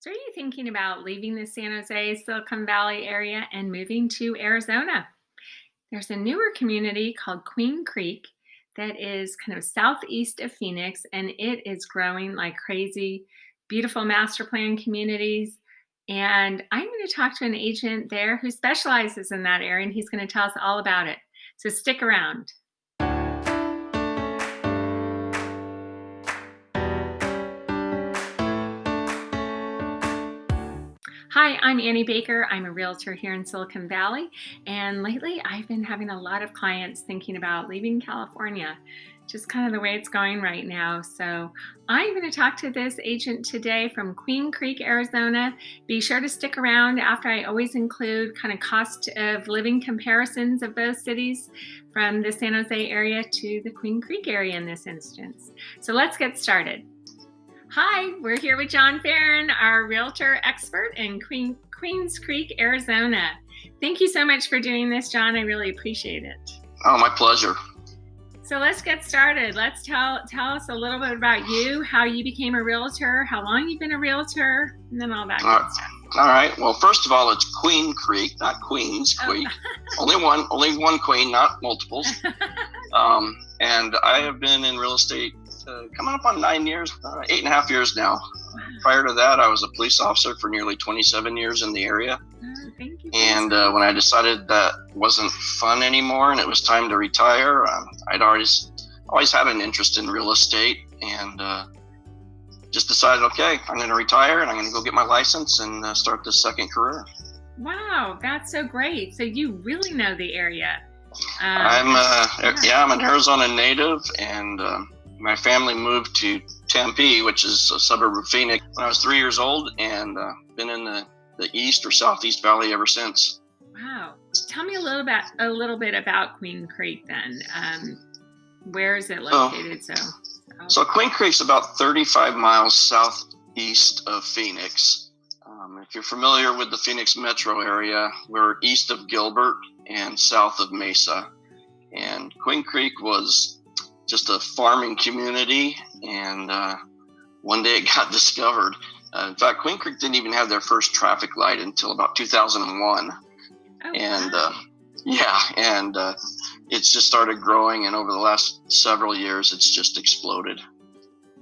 So, are you thinking about leaving the San Jose, Silicon Valley area and moving to Arizona? There's a newer community called Queen Creek that is kind of southeast of Phoenix and it is growing like crazy. Beautiful master plan communities. And I'm going to talk to an agent there who specializes in that area and he's going to tell us all about it. So, stick around. Hi, I'm Annie Baker. I'm a realtor here in Silicon Valley. And lately, I've been having a lot of clients thinking about leaving California, just kind of the way it's going right now. So, I'm going to talk to this agent today from Queen Creek, Arizona. Be sure to stick around after I always include kind of cost of living comparisons of both cities from the San Jose area to the Queen Creek area in this instance. So, let's get started. Hi, we're here with John Farron, our realtor expert in Queen, Queens Creek, Arizona. Thank you so much for doing this, John. I really appreciate it. Oh, my pleasure. So let's get started. Let's tell tell us a little bit about you, how you became a realtor, how long you've been a realtor, and then all that. All right. All right. Well, first of all, it's Queen Creek, not Queens oh. Creek. Oh. only one, only one queen, not multiples. um, and I have been in real estate coming up on nine years, uh, eight and a half years now. Prior to that, I was a police officer for nearly 27 years in the area. Oh, and uh, when I decided that wasn't fun anymore and it was time to retire, um, I'd always always had an interest in real estate and uh, just decided, okay, I'm going to retire and I'm going to go get my license and uh, start this second career. Wow, that's so great! So you really know the area. Um, I'm uh, yeah. yeah. I'm an Arizona native, and um, my family moved to Tempe, which is a suburb of Phoenix, when I was three years old, and uh, been in the, the East or Southeast Valley ever since. Wow! Tell me a little bit a little bit about Queen Creek. Then, um, where is it located? Oh, so, so Queen Creek's about 35 miles southeast of Phoenix. Um, if you're familiar with the Phoenix metro area, we're east of Gilbert and south of Mesa. And Queen Creek was just a farming community, and uh, one day it got discovered. Uh, in fact, Queen Creek didn't even have their first traffic light until about 2001, oh, and uh, yeah, and uh, it's just started growing, and over the last several years, it's just exploded.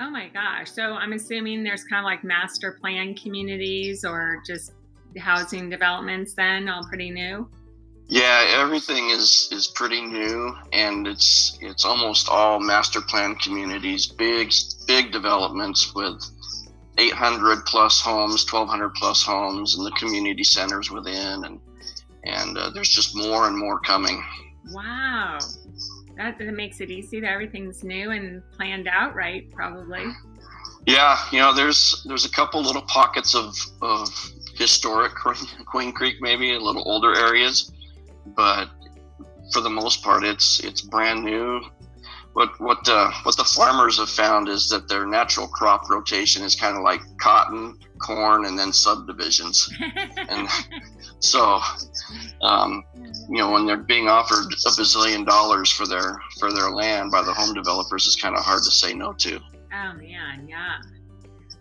Oh my gosh! So I'm assuming there's kind of like master plan communities or just housing developments. Then all pretty new. Yeah, everything is is pretty new, and it's it's almost all master plan communities, big big developments with 800 plus homes, 1200 plus homes, and the community centers within, and and uh, there's just more and more coming. Wow, that, that makes it easy. That everything's new and planned out right, probably. Yeah, you know, there's there's a couple little pockets of of historic Queen Creek, maybe a little older areas but for the most part, it's it's brand new. What what uh, what the farmers have found is that their natural crop rotation is kind of like cotton, corn, and then subdivisions, and so um, you know when they're being offered a bazillion dollars for their for their land by the home developers, it's kind of hard to say no to. Oh man, yeah.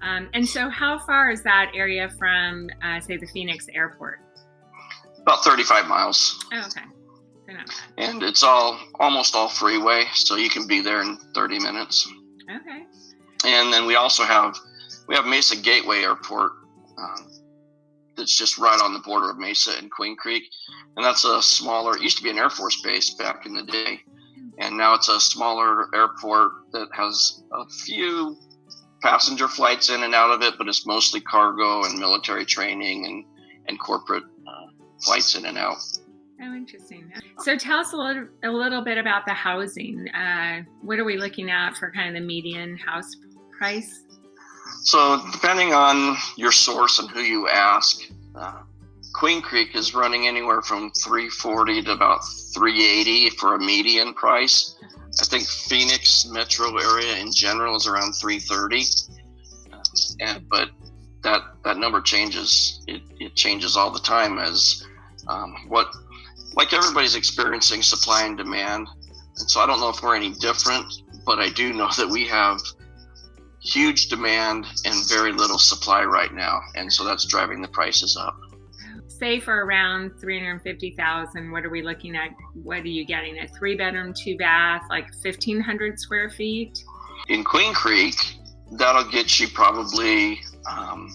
Um, and so, how far is that area from, uh, say, the Phoenix airport? About 35 miles. Oh, okay. And it's all almost all freeway, so you can be there in 30 minutes. Okay. And then we also have we have Mesa Gateway Airport. Um, that's just right on the border of Mesa and Queen Creek, and that's a smaller. It used to be an Air Force base back in the day, and now it's a smaller airport that has a few passenger flights in and out of it, but it's mostly cargo and military training and and corporate flights in and out. Oh, interesting. So tell us a little, a little bit about the housing. Uh, what are we looking at for kind of the median house price? So depending on your source and who you ask, uh, Queen Creek is running anywhere from 340 to about 380 for a median price. I think Phoenix metro area in general is around 330. Uh, and, but that that number changes. It, it changes all the time as um, what like everybody's experiencing supply and demand. And so I don't know if we're any different, but I do know that we have huge demand and very little supply right now, and so that's driving the prices up. Say for around three hundred fifty thousand, what are we looking at? What are you getting? A three bedroom, two bath, like fifteen hundred square feet? In Queen Creek, that'll get you probably. Um,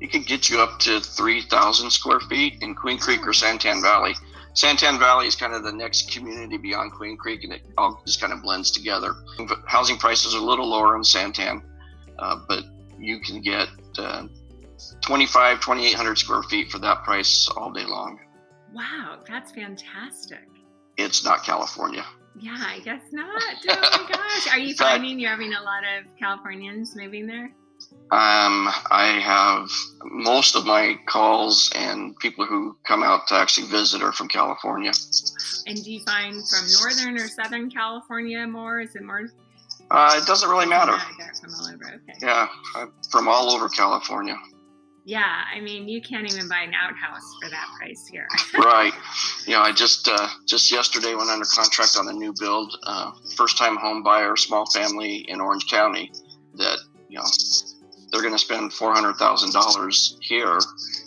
it could get you up to 3,000 square feet in Queen Creek or Santan Valley. Santan Valley is kind of the next community beyond Queen Creek, and it all just kind of blends together. Housing prices are a little lower in Santan, uh, but you can get uh, 25, 2,800 square feet for that price all day long. Wow, that's fantastic. It's not California. Yeah, I guess not. Oh my gosh. Are you finding you're having a lot of Californians moving there? Um, I have most of my calls and people who come out to actually visit are from California. And do you find from Northern or Southern California more? Is it more? Uh, it doesn't really matter. Yeah, from all over. Okay. Yeah, from all over California. Yeah, I mean, you can't even buy an outhouse for that price here. right. You know, I just uh, just yesterday went under contract on a new build, uh, first time home buyer, small family in Orange County. That you know, they're going to spend four hundred thousand dollars here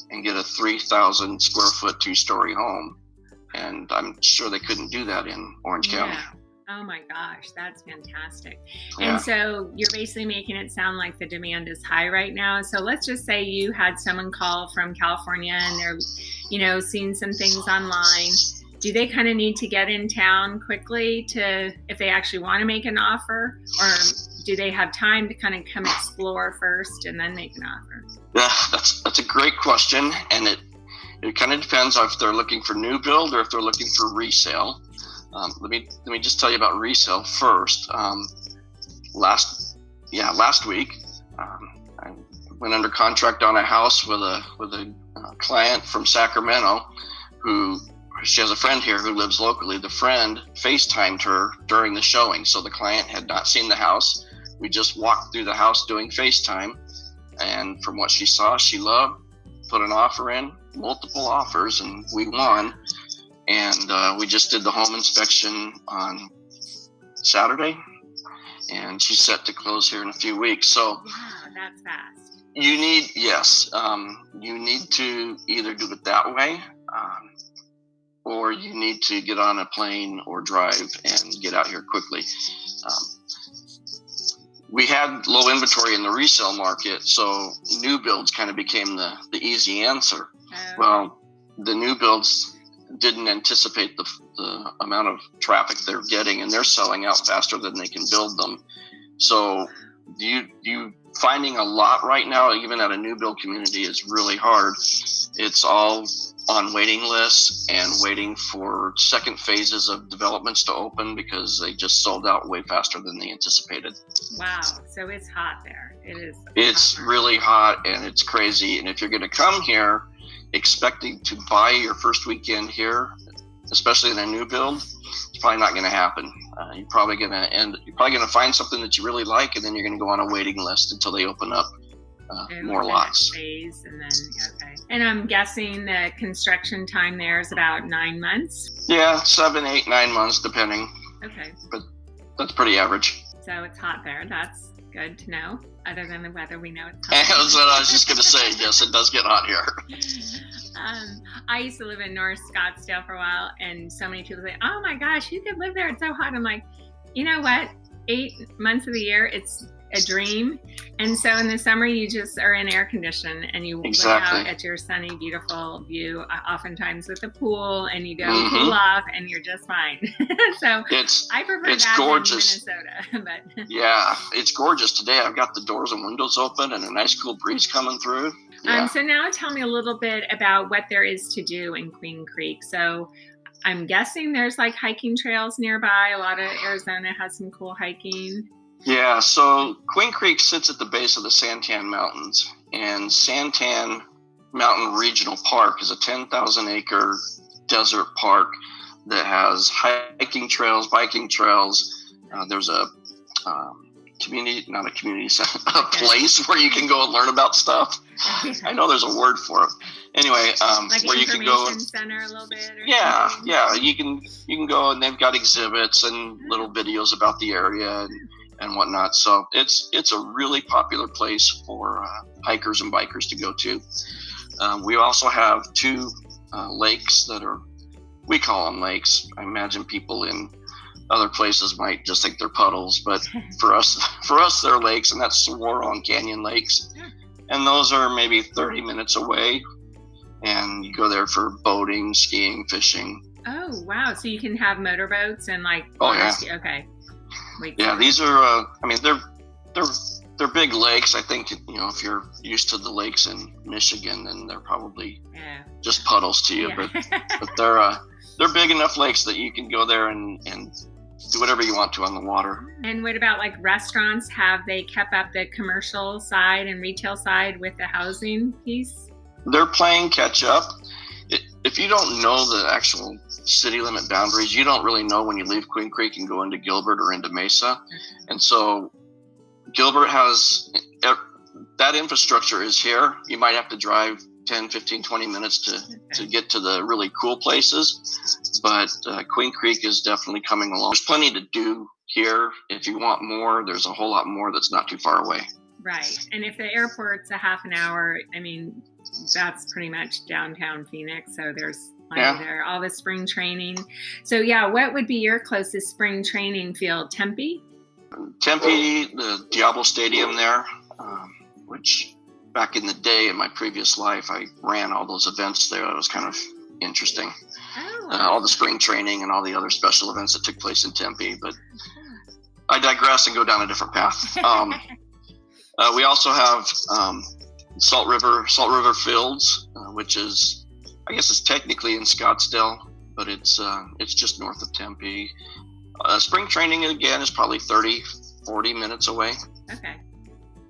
and get a three thousand square foot two story home, and I'm sure they couldn't do that in Orange County. Oh my gosh, that's fantastic. Yeah. And so you're basically making it sound like the demand is high right now. So let's just say you had someone call from California and they're, you know, seeing some things online. Do they kind of need to get in town quickly to, if they actually want to make an offer? Or do they have time to kind of come explore first and then make an offer? Yeah, that's that's a great question, and it it kind of depends if they're looking for new build or if they're looking for resale. Um, let me let me just tell you about resale first. Um, last yeah last week, um, I went under contract on a house with a with a uh, client from Sacramento who she has a friend here who lives locally. The friend FaceTimed her during the showing, so the client had not seen the house. We just walked through the house doing FaceTime, and from what she saw, she loved. Put an offer in, multiple offers, and we won. And uh, we just did the home inspection on Saturday, and she's set to close here in a few weeks. So, wow, that's fast. You need yes, um, you need to either do it that way. Um, or you need to get on a plane or drive and get out here quickly. Um, we had low inventory in the resale market, so new builds kind of became the, the easy answer. Oh. Well, the new builds didn't anticipate the, the amount of traffic they're getting, and they're selling out faster than they can build them. So, you you finding a lot right now, even at a new build community, is really hard. It's all on waiting lists and waiting for second phases of developments to open because they just sold out way faster than they anticipated. Wow, so it's hot there. It is. It's hot. really hot and it's crazy. And if you're going to come here expecting to buy your first weekend here, especially in a new build, it's probably not going to happen. Uh, you're probably going to end. You're probably going to find something that you really like, and then you're going to go on a waiting list until they open up uh, more lots. Phase and then okay. And I'm guessing the construction time there is about nine months. Yeah, seven, eight, nine months, depending. Okay. But that's pretty average. So it's hot there. That's good to know. Other than the weather, we know it's hot. that's what I was just going to say. Yes, it does get hot here. Um, I used to live in North Scottsdale for a while, and so many people say, "Oh my gosh, you could live there. It's so hot." I'm like, you know what? Eight months of the year, it's a dream. And so in the summer, you just are in air condition and you exactly. look out at your sunny, beautiful view, uh, oftentimes with the pool, and you go mm-hmm. cool off, and you're just fine. so it's I prefer it's that gorgeous. Minnesota, but yeah, it's gorgeous today. I've got the doors and windows open and a nice cool breeze coming through. Um, yeah. Um, so now tell me a little bit about what there is to do in Queen Creek. So I'm guessing there's like hiking trails nearby. A lot of Arizona has some cool hiking. Yeah, so Queen Creek sits at the base of the Santan Mountains, and Santan Mountain Regional Park is a 10,000 acre desert park that has hiking trails, biking trails. Uh, there's a um, community, not a community, center, a place where you can go and learn about stuff. I know there's a word for it. Anyway, um, like where you can go. Center a little bit. yeah, something. yeah. You can you can go and they've got exhibits and little videos about the area and and whatnot. So it's it's a really popular place for uh, hikers and bikers to go to. Um, we also have two uh, lakes that are we call them lakes. I imagine people in other places might just think they're puddles, but for us for us they're lakes, and that's Saguaro Canyon Lakes, and those are maybe 30 minutes away. And you go there for boating, skiing, fishing. Oh wow! So you can have motorboats and like. Oh yeah. Okay. Yeah, these are. Uh, I mean, they're they're they're big lakes. I think you know if you're used to the lakes in Michigan, then they're probably yeah. just puddles to you. Yeah. But but they're uh, they're big enough lakes that you can go there and and do whatever you want to on the water. And what about like restaurants? Have they kept up the commercial side and retail side with the housing piece? They're playing catch up. If you don't know the actual city limit boundaries, you don't really know when you leave Queen Creek and go into Gilbert or into Mesa. And so Gilbert has that infrastructure is here. You might have to drive 10, 15, 20 minutes to, okay. to get to the really cool places. But uh, Queen Creek is definitely coming along. There's plenty to do here. If you want more, there's a whole lot more that's not too far away. Right. And if the airport's a half an hour, I mean, that's pretty much downtown Phoenix. So there's yeah. there. All the spring training. So, yeah, what would be your closest spring training field? Tempe? Tempe, the Diablo Stadium there, um, which back in the day in my previous life, I ran all those events there. It was kind of interesting. Oh. Uh, all the spring training and all the other special events that took place in Tempe. But I digress and go down a different path. Um, uh, we also have um, Salt River, Salt River Fields, uh, which is, I guess, it's technically in Scottsdale, but it's uh, it's just north of Tempe. Uh, spring training again is probably 30, 40 minutes away. Okay.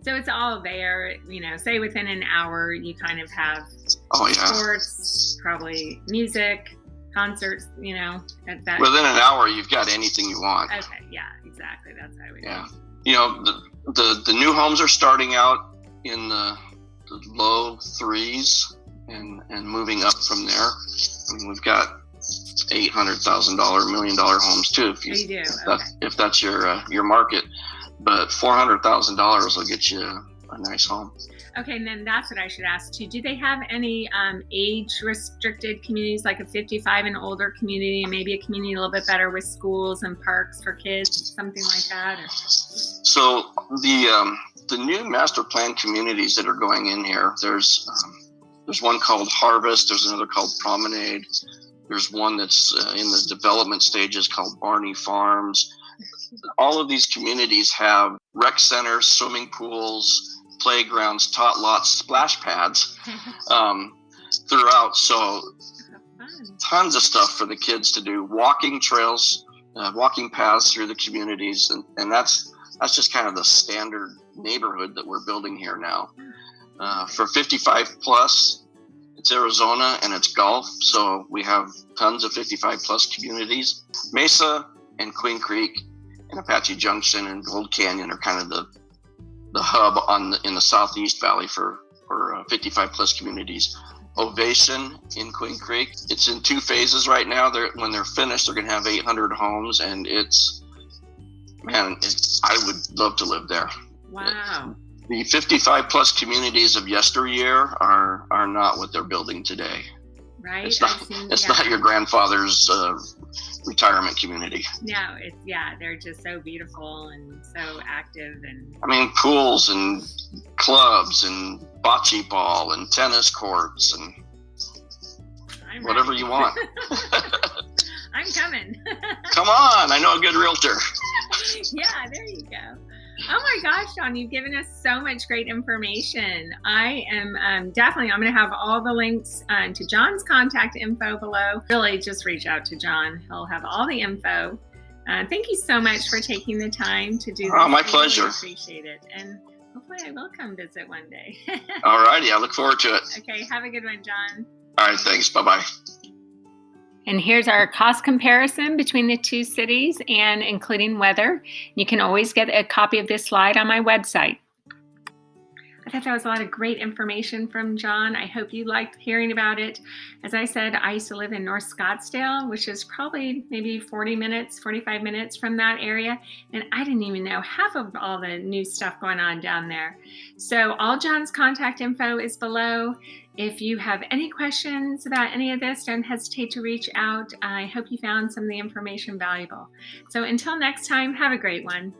So it's all there, you know, say within an hour, you kind of have oh, yeah. sports, probably music, concerts, you know, at that. Within an hour, you've got anything you want. Okay. Yeah, exactly. That's how we Yeah. You know, the, the, the new homes are starting out in the, the low threes and, and moving up from there. I mean, we've got eight hundred thousand dollar, million dollar homes too. If you, you do. If, okay. that, if that's your uh, your market, but four hundred thousand dollars will get you a nice home. Okay, and then that's what I should ask too. Do they have any um, age restricted communities, like a 55 and older community, and maybe a community a little bit better with schools and parks for kids, something like that? Or? So the um, the new master plan communities that are going in here, there's um, there's one called Harvest, there's another called Promenade, there's one that's uh, in the development stages called Barney Farms. All of these communities have rec centers, swimming pools, playgrounds, tot lots, splash pads um, throughout. So tons of stuff for the kids to do. Walking trails, uh, walking paths through the communities, and, and that's that's just kind of the standard neighborhood that we're building here now. Uh, for 55 plus, it's Arizona and it's Gulf, so we have tons of 55 plus communities. Mesa and Queen Creek and Apache Junction and Gold Canyon are kind of the the hub on the, in the Southeast Valley for for uh, 55 plus communities. Ovation in Queen Creek. It's in two phases right now. They're when they're finished, they're going to have 800 homes, and it's man, it's, I would love to live there. Wow the 55 plus communities of yesteryear are are not what they're building today. Right. It's not. Seen, it's yeah. not your grandfather's uh, retirement community. No, it's yeah. They're just so beautiful and so active and. I mean, pools and clubs and bocce ball and tennis courts and I'm whatever ready. you want. I'm coming. Come on, I know a good realtor. yeah, there you go. Oh my gosh, John, you've given us so much great information. I am um, definitely, I'm going to have all the links uh, to John's contact info below. Really, just reach out to John. He'll have all the info. Uh, thank you so much for taking the time to do this. Oh, my I pleasure. Really appreciate it. And hopefully I will come visit one day. all righty. I look forward to it. Okay. Have a good one, John. All right. Thanks. Bye bye. And here's our cost comparison between the two cities and including weather. You can always get a copy of this slide on my website. I thought that was a lot of great information from John. I hope you liked hearing about it. As I said, I used to live in North Scottsdale, which is probably maybe 40 minutes, 45 minutes from that area. And I didn't even know half of all the new stuff going on down there. So all John's contact info is below. If you have any questions about any of this, don't hesitate to reach out. I hope you found some of the information valuable. So until next time, have a great one.